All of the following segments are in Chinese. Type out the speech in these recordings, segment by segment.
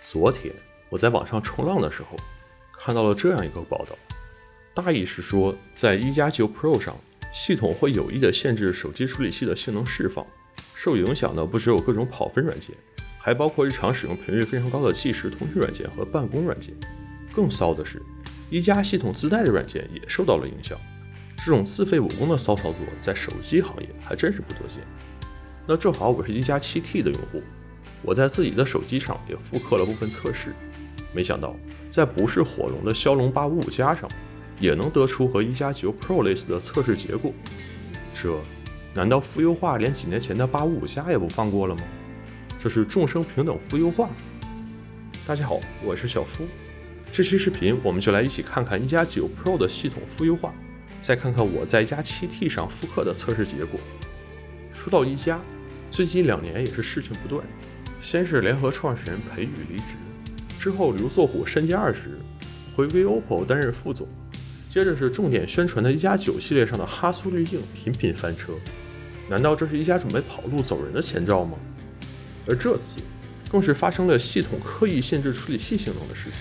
昨天我在网上冲浪的时候，看到了这样一个报道，大意是说，在一加九 Pro 上，系统会有意的限制手机处理器的性能释放，受影响的不只有各种跑分软件，还包括日常使用频率非常高的即时通讯软件和办公软件。更骚的是，一加系统自带的软件也受到了影响。这种自废武功的骚操作，在手机行业还真是不多见。那正好我是一加七 T 的用户。我在自己的手机上也复刻了部分测试，没想到在不是火龙的骁龙八五五加上，也能得出和一加九 Pro 类似的测试结果。这难道负优化连几年前的八五五加也不放过了吗？这是众生平等负优化？大家好，我是小夫，这期视频我们就来一起看看一加九 Pro 的系统负优化，再看看我在一加七 T 上复刻的测试结果。说到一加，最近两年也是事情不断。先是联合创始人裴宇离职，之后刘作虎身兼二职，回归 OPPO 担任副总，接着是重点宣传的一加九系列上的哈苏滤镜频频翻车，难道这是一加准备跑路走人的前兆吗？而这次更是发生了系统刻意限制处理器性能的事情。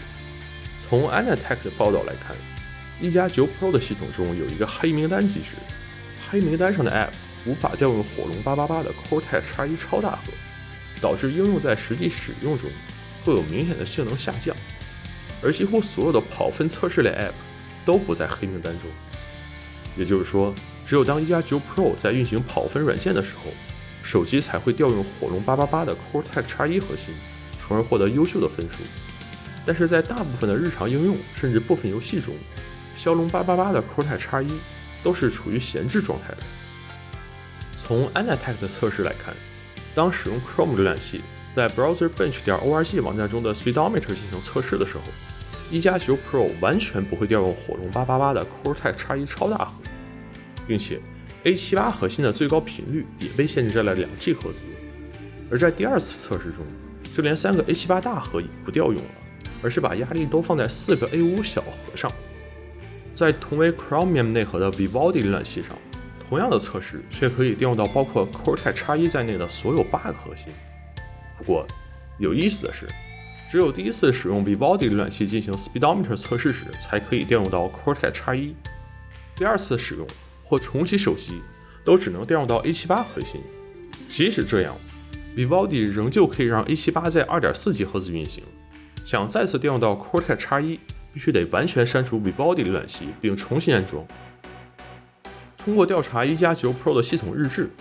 从 Anatech 的报道来看，一加九 Pro 的系统中有一个黑名单机制，黑名单上的 App 无法调用火龙八八八的 Cortex X1 超大核。导致应用在实际使用中会有明显的性能下降，而几乎所有的跑分测试类 App 都不在黑名单中。也就是说，只有当一加九 Pro 在运行跑分软件的时候，手机才会调用火龙八八八的 Cortex X1 核心，从而获得优秀的分数。但是在大部分的日常应用甚至部分游戏中，骁龙八八八的 Cortex X1 都是处于闲置状态的。从 Anatech 的测试来看。当使用 Chrome 浏览器在 BrowserBench 点 org 网站中的 Speedometer 进行测试的时候，一加九 Pro 完全不会调用火龙八八八的 Cortex X1 超大核，并且 A78 核心的最高频率也被限制在了两 G 赫兹。而在第二次测试中，就连三个 A78 大核也不调用了，而是把压力都放在四个 A5 小核上。在同为 Chromium 内核的 Vivaldi 浏览器上。同样的测试却可以调用到包括 Cortex X1 在内的所有八个核心。不过，有意思的是，只有第一次使用 Vivaldi 浏览器进行 Speedometer 测试时，才可以调用到 Cortex X1。第二次使用或重启手机，都只能调用到 A78 核心。即使这样，Vivaldi 仍旧可以让 A78 在 2.4G 赫兹运行。想再次调用到 Cortex X1，必须得完全删除 Vivaldi 浏览器并重新安装。通过调查一加九 Pro 的系统日志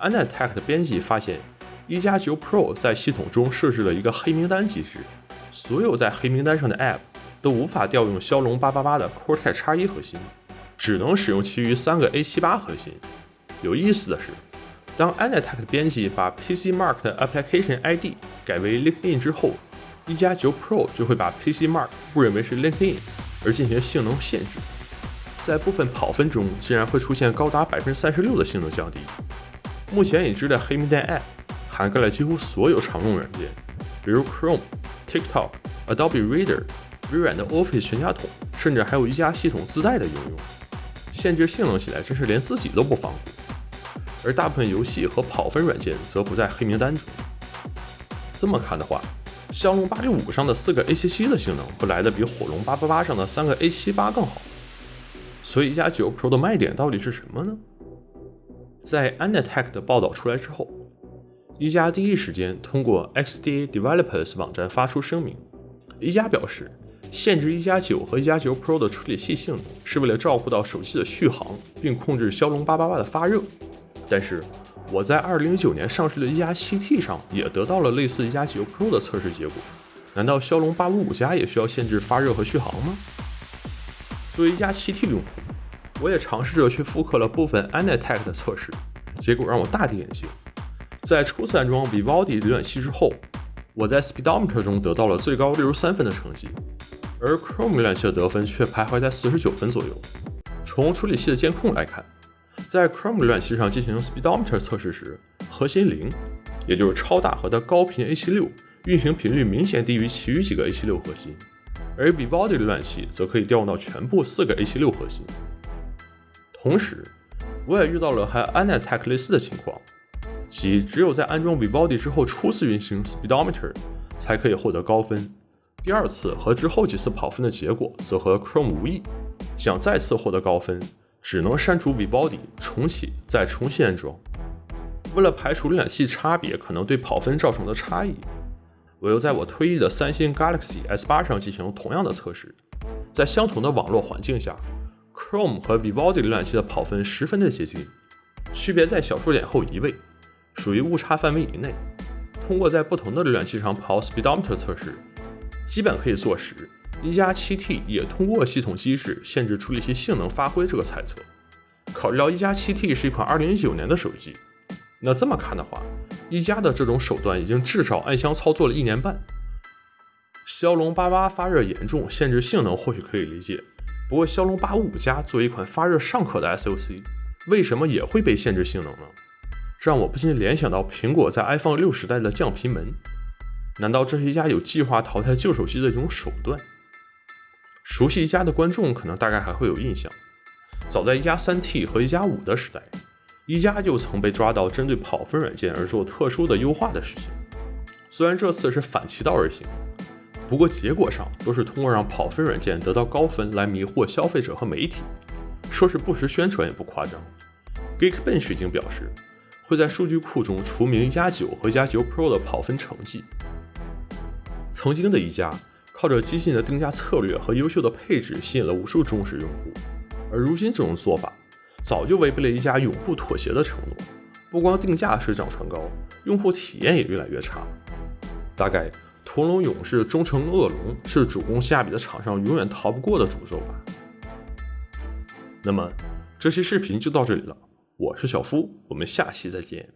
，Anatech 的编辑发现，一加九 Pro 在系统中设置了一个黑名单机制，所有在黑名单上的 App 都无法调用骁龙八八八的 Cortex X1 核心，只能使用其余三个 A78 核心。有意思的是，当 Anatech 的编辑把 PCMark 的 Application ID 改为 LinkedIn 之后，一加九 Pro 就会把 PCMark 误认为是 LinkedIn，而进行性能限制。在部分跑分中，竟然会出现高达百分之三十六的性能降低。目前已知的黑名单 App 涵盖了几乎所有常用软件，比如 Chrome、TikTok、Adobe Reader、微软的 Office 全家桶，甚至还有一加系统自带的应用。限制性能起来真是连自己都不放过。而大部分游戏和跑分软件则不在黑名单中。这么看的话，骁龙八六五上的四个 A77 的性能不来的比火龙八八八上的三个 A78 更好。所以，一加九 Pro 的卖点到底是什么呢？在 Anatech 的报道出来之后，一加第一时间通过 XDA Developers 网站发出声明。一加表示，限制一加九和一加九 Pro 的处理器性能是为了照顾到手机的续航，并控制骁龙八八八的发热。但是，我在2019年上市的一加七 T 上也得到了类似一加九 Pro 的测试结果。难道骁龙八五五加也需要限制发热和续航吗？作为一加七 T 用户，我也尝试着去复刻了部分 Anatech 的测试，结果让我大跌眼镜。在初次安装 Vivaldi 浏览器之后，我在 Speedometer 中得到了最高六十三分的成绩，而 Chrome 浏览器的得分却徘徊在四十九分左右。从处理器的监控来看，在 Chrome 浏览器上进行 Speedometer 测试时，核心零，也就是超大核的高频 A76 运行频率明显低于其余几个 A76 核心。而 Vivaldi 浏览器则可以调用到全部四个 A76 核心。同时，我也遇到了和 Anatech 类似的情况，即只有在安装 Vivaldi 之后初次运行 Speedometer，才可以获得高分。第二次和之后几次跑分的结果则和 Chrome 无异。想再次获得高分，只能删除 Vivaldi，重启再重新安装。为了排除浏览器差别可能对跑分造成的差异，我又在我退役的三星 Galaxy S8 上进行同样的测试。在相同的网络环境下，Chrome 和 Vivaldi 浏览器的跑分十分的接近，区别在小数点后一位，属于误差范围以内。通过在不同的浏览器上跑 Speedometer 测试，基本可以坐实一加 7T 也通过系统机制限制处理器性能发挥这个猜测。考虑到一加 7T 是一款2019年的手机，那这么看的话，一加的这种手段已经至少暗箱操作了一年半。骁龙八八发热严重，限制性能或许可以理解。不过骁龙八五加作为一款发热尚可的 SoC，为什么也会被限制性能呢？这让我不禁联想到苹果在 iPhone 六时代的降频门。难道这是一家有计划淘汰旧手机的一种手段？熟悉一加的观众可能大概还会有印象，早在一加三 T 和一加五的时代，一加就曾被抓到针对跑分软件而做特殊的优化的事情。虽然这次是反其道而行。不过结果上都是通过让跑分软件得到高分来迷惑消费者和媒体，说是不实宣传也不夸张。Geekbench 已经表示会在数据库中除名一加九和一加九 Pro 的跑分成绩。曾经的一加靠着激进的定价策略和优秀的配置吸引了无数忠实用户，而如今这种做法早就违背了一家永不妥协的承诺。不光定价水涨船高，用户体验也越来越差。大概。屠龙勇士终成恶龙是主攻性价比的厂商永远逃不过的诅咒吧。那么这期视频就到这里了，我是小夫，我们下期再见。